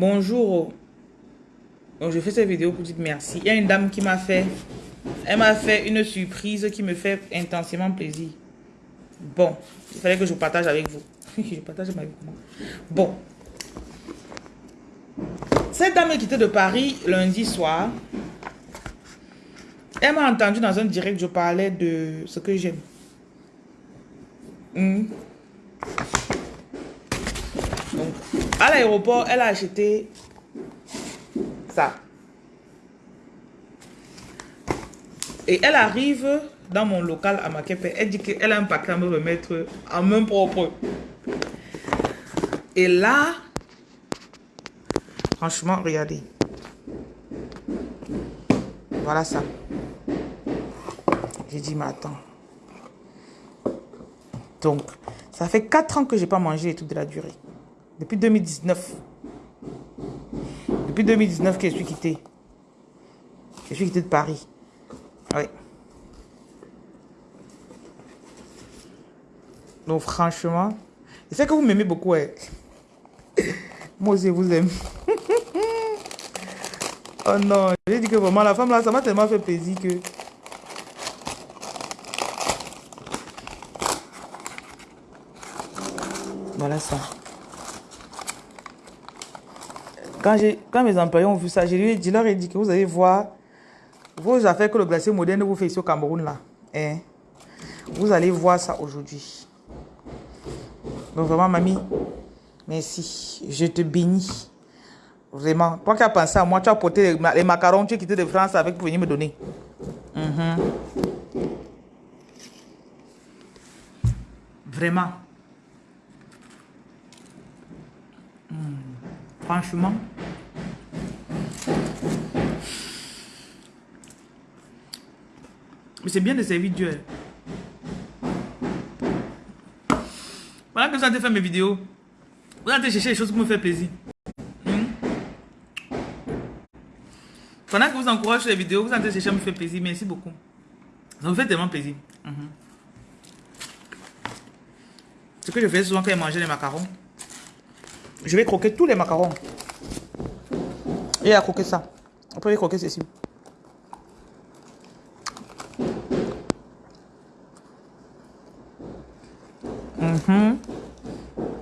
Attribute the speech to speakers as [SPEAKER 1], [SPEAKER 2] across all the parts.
[SPEAKER 1] Bonjour. Je fais cette vidéo pour dire merci. Il y a une dame qui m'a fait, elle m'a fait une surprise qui me fait intensément plaisir. Bon, il fallait que je partage avec vous. je partage ma vie Bon. Cette dame est quittée de Paris lundi soir. Elle m'a entendu dans un direct, je parlais de ce que j'aime. Hmm. À l'aéroport, elle a acheté ça. Et elle arrive dans mon local à Makepe. Elle dit qu'elle a un paquet à me remettre en main propre. Et là, franchement, regardez. Voilà ça. J'ai dit, mais attends. Donc, ça fait 4 ans que je n'ai pas mangé les trucs de la durée. Depuis 2019. Depuis 2019 que je suis quitté. Je suis quitté de Paris. Oui. Donc franchement, je sais que vous m'aimez beaucoup. Moi aussi, je vous aime. oh non, j'ai dit que vraiment, la femme là, ça m'a tellement fait plaisir que... Voilà ça. Quand, quand mes employés ont vu ça, je, lui, je leur ai dit que vous allez voir vos affaires que le glacier moderne vous fait ici au Cameroun là. Hein? Vous allez voir ça aujourd'hui. Donc vraiment, mamie, merci. Je te bénis. Vraiment. Toi qui as pensé à moi, tu as porté les, macarons, tu as quitté de France avec pour venir me donner. Mhm. Vraiment. Franchement. Mais c'est bien de servir Dieu. Voilà que vous allez faire mes vidéos. Vous allez chercher des choses qui me font plaisir. Hmm? Pendant que vous encouragez les vidéos, vous allez chercher me faire plaisir. Merci beaucoup. Ça me fait tellement plaisir. Hmm. Ce que je fais souvent quand je mange les macarons, je vais croquer tous les macarons. Et à croquer ça. Après, je vais croquer ceci. Mhm.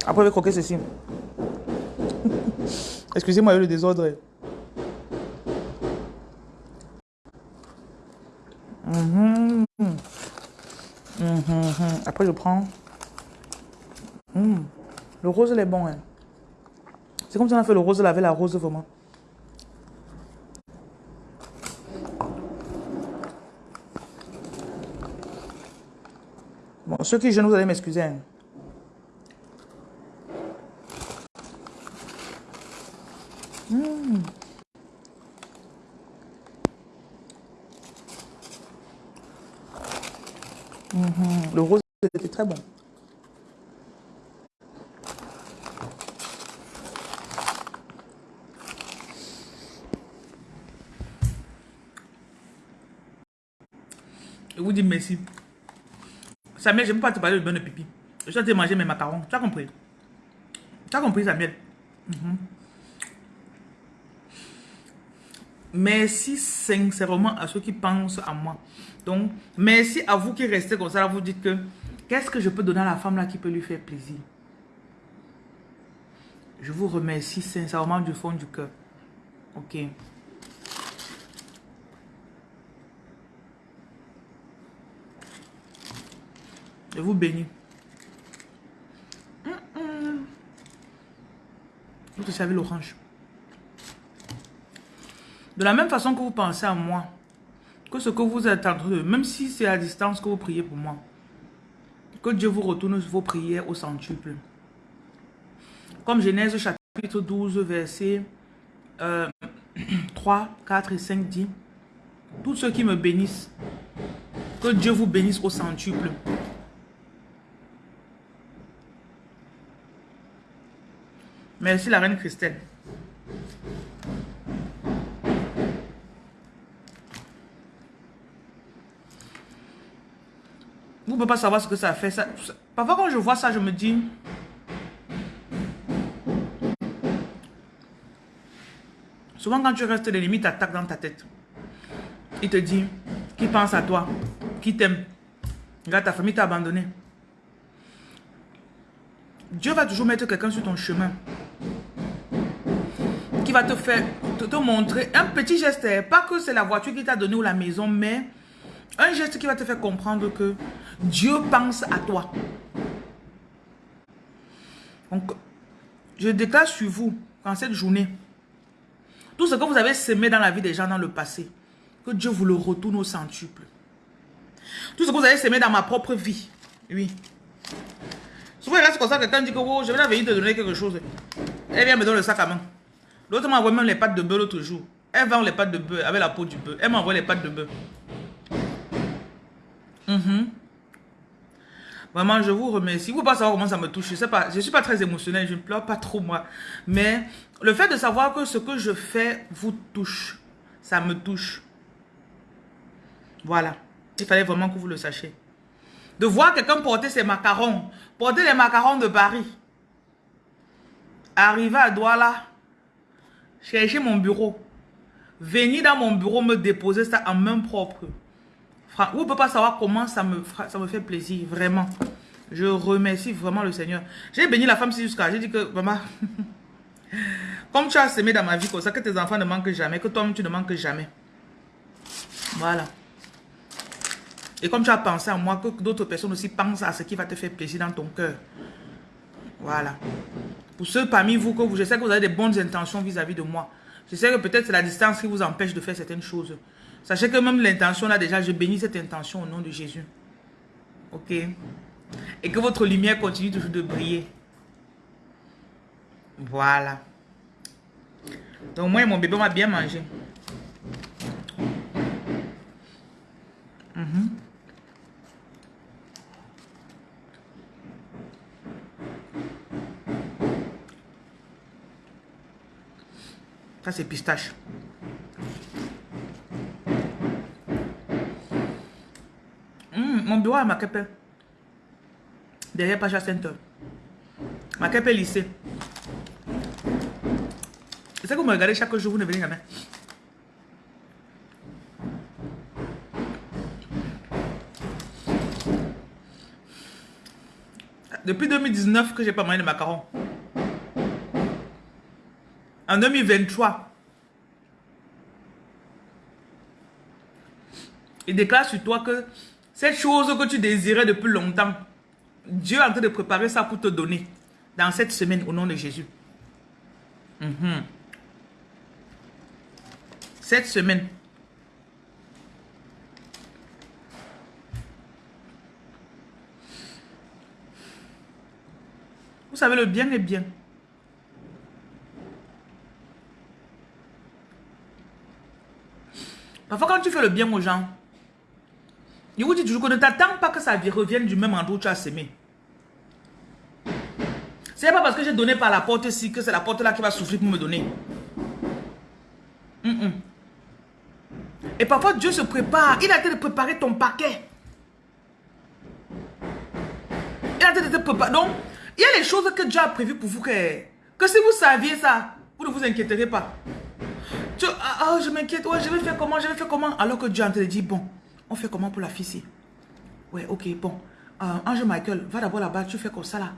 [SPEAKER 1] Après, je vais croquer ceci. Excusez-moi le désordre. Mhm. Mhm. Après, je prends. Le rose, il est bon. Hein. C'est comme si on a fait le rose avec la rose vraiment. Bon, ceux qui jeûnent, vous allez m'excuser. Hein. Hmm. Mhm. Le rose était très bon. Vous dis merci. Samuel, je ne peux pas te parler de bonne pipi. Je train de manger mes macarons. Tu as compris? Tu as compris, Samuel? Mhm. Merci sincèrement à ceux qui pensent à moi. Donc, merci à vous qui restez comme ça. vous dites que, qu'est-ce que je peux donner à la femme là qui peut lui faire plaisir? Je vous remercie sincèrement du fond du cœur. Ok. Je vous bénis. Vous te savez l'orange. De la même façon que vous pensez à moi, que ce que vous êtes en train de... Même si c'est à distance que vous priez pour moi, que Dieu vous retourne vos prières au centuple. Comme Genèse chapitre 12, verset 3, 4 et 5 dit, tous ceux qui me bénissent, que Dieu vous bénisse au centuple. Merci la reine Christelle. Vous ne pouvez pas savoir ce que ça fait. Parfois quand je vois ça, je me dis... Souvent, quand tu restes, l'ennemi t'attaque dans ta tête. Il te dit, qui pense à toi, qui t'aime. Regarde, ta famille t'a abandonné. Dieu va toujours mettre quelqu'un sur ton chemin qui va te faire, te, montrer un petit geste. Pas que c'est la voiture qui t'a donné ou la maison, mais un geste qui va te faire comprendre que Dieu pense à toi. Donc, je déclare sur vous, en cette journée, tout ce que vous avez semé dans la vie des gens dans le passé, que Dieu vous le retourne au centuple. Tout ce que vous avez semé dans ma propre vie, oui. Souvent, il reste comme ça, quelqu'un dit que oh, je vais venir te donner quelque chose. Elle vient me donner le sac à main. L'autre m'a envoyé même les pâtes de beurre l'autre jour. Elle vend les pâtes de beurre avec la peau du beurre. Elle m'a envoyé les pâtes de beurre. Mhm. Vraiment, je vous remercie. Vous ne pas savoir comment ça me touche. Je ne je suis pas très émotionnelle, je ne pleure pas trop moi. Mais le fait de savoir que ce que je fais vous touche, ça me touche. Voilà. Il fallait vraiment que vous le sachiez. De voir quelqu'un porter ses macarons, porter les macarons de Paris. Arriver à Douala, chercher mon bureau, venir dans mon bureau me déposer ça en main propre. Vous ne pouvez pas savoir comment ça me, ça me fait plaisir, vraiment. Je remercie vraiment le Seigneur. J'ai béni la femme jusqu'à... J'ai dit que, maman, comme tu as semé dans ma vie comme ça, que tes enfants ne manquent jamais, que toi tu ne manques jamais. Voilà. Et comme tu as pensé à moi, que d'autres personnes aussi pensent à ce qui va te faire plaisir dans ton cœur. Voilà. Pour ceux parmi vous, que vous, je sais que vous avez des bonnes intentions vis-à-vis de moi. Je sais que peut-être c'est la distance qui vous empêche de faire certaines choses. Sachez que même l'intention là déjà, je bénis cette intention au nom de Jésus. Ok? Et que votre lumière continue toujours de briller. Voilà. Donc moi et mon bébé, m'a bien mangé. Mhm. Ça, c'est pistache. mon bureau à Makepe. Derrière Pacha Center. Makepe lycée. C'est que vous me regardez chaque jour, vous ne venez jamais. Depuis 2019 que j'ai pas mangé de macarons. En 2023, il déclare sur toi que cette chose que tu désirais depuis longtemps, Dieu est en train de préparer ça pour te donner dans cette semaine au nom de Jésus. Mhm. Cette semaine. Vous savez, le bien est bien. Parfois, quand tu fais le bien aux gens, je vous dis toujours que ne t'attends pas que ça revienne du même endroit où tu as semé. C'est pas parce que j'ai donné par la porte ici que c'est la porte là qui va souffrir pour me donner. Et parfois Dieu se prépare. Il a été de préparer ton paquet. Il a été de te préparer. Donc, il y a les choses que Dieu a prévues pour vous que, que si vous saviez ça, vous ne vous inquiéterez pas. Ah, ah, je m'inquiète, ouais, je vais faire comment, je vais faire comment? Alors que Dieu en train de dire, bon, on fait comment pour la fille Ouais, ok, bon. Euh, Ange Michael, va d'abord là-bas, tu fais comme ça là.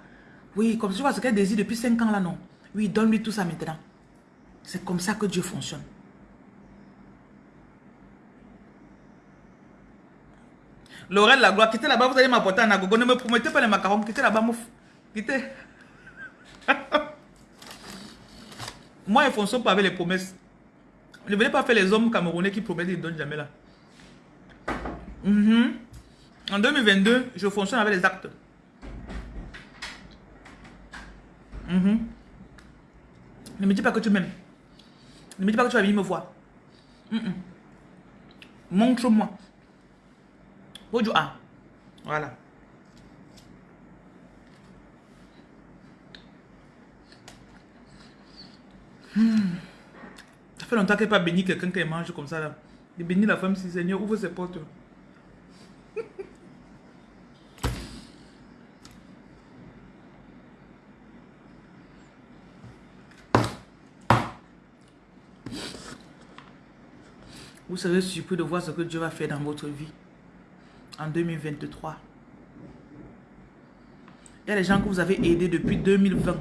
[SPEAKER 1] Oui, comme tu vois ce qu'elle désire depuis 5 ans là, non. Oui, donne-lui tout ça maintenant. C'est comme ça que Dieu fonctionne. Laurel la gloire, quittez là-bas, vous allez m'apporter un agogo. Ne me promettez pas les macarons, quittez là-bas, mouf. Quittez. Moi, ils fonctionnent pas avec les promesses. Ne venez pas faire les hommes camerounais qui promettent et ne donnent jamais là. Mhm. En 2022, je fonctionne avec les actes. Mhm. Ne me dis pas que tu m'aimes. Ne me dis pas que tu vas venir me voir. Mhm. Montre-moi. Ah. Voilà. Hmm. Fait longtemps qu'elle n'a pas béni quelqu'un qui mange comme ça. Là. Il bénit la femme, si Seigneur, ouvre ses portes. Vous serez surpris de voir ce que Dieu va faire dans votre vie en 2023. Il y a les gens que vous avez aidés depuis 2020.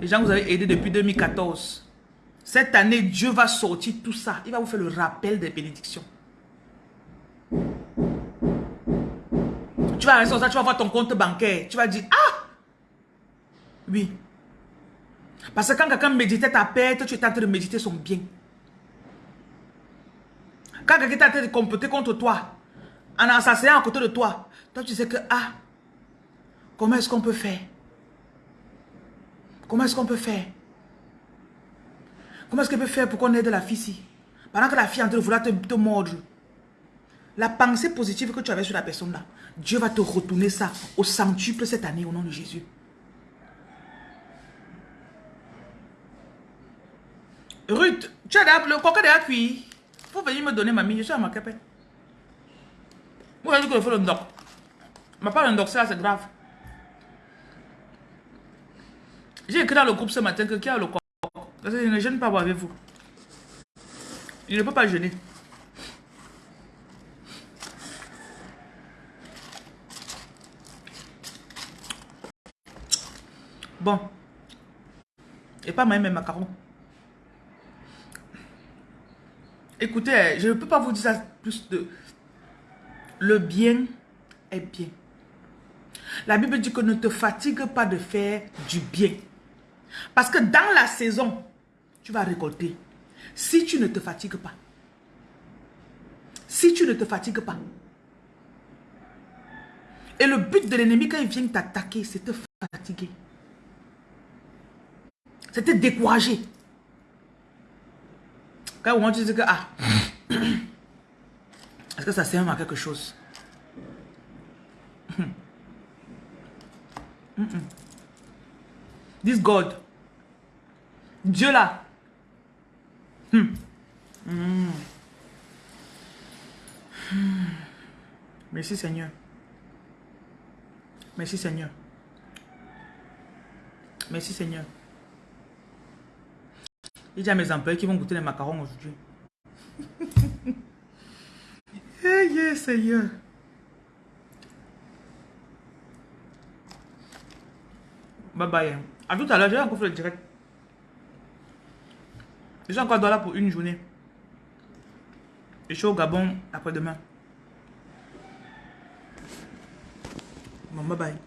[SPEAKER 1] Les gens que vous avez aidés depuis 2014. Cette année, Dieu va sortir tout ça. Il va vous faire le rappel des bénédictions. Tu vas rester ça, tu vas voir ton compte bancaire. Tu vas dire, ah! Oui. Parce que quand quelqu'un méditait ta perte, tu es en train de méditer son bien. Quand quelqu'un est en train de comploter contre toi, en assassinant à côté de toi, toi tu sais que, ah, comment est-ce qu'on peut faire? Comment est-ce qu'on peut faire? Comment est-ce qu'on peut faire pour qu'on aide la fille ici? Pendant que la fille est en train de vouloir te, mordre. La pensée positive que tu avais sur la personne là, Dieu va te retourner ça au centuple cette année au nom de Jésus. Ruth, tu as le coca de cuit. Faut venir me donner mamie, je suis à ma capelle. Vous voyez que je fais le doc. Mais pas le doc, ça c'est grave. J'ai écrit dans le groupe ce matin que qui a le coq. Parce ne gêne pas avec vous. Il ne peut pas gêner. Bon. Et pas même mes macarons. Écoutez, je ne peux pas vous dire ça plus de... Le bien est bien. La Bible dit que ne te fatigue pas de faire du bien. Parce que dans la saison, tu vas récolter. Si tu ne te fatigues pas. Si tu ne te fatigues pas. Et le but de l'ennemi quand il vient t'attaquer, c'est te fatiguer. C'est te décourager. Quand on dis que, ah, est-ce que ça sert à quelque chose? This God, Dieu là, Merci Seigneur. Merci Seigneur. Merci Seigneur. Il y a mes employés qui vont goûter les macarons aujourd'hui. hey, Seigneur. Bye bye. A tout à l'heure, j'ai encore fait le direct. Je suis encore là pour une journée. Je suis au Gabon après-demain. Bon, bye bye.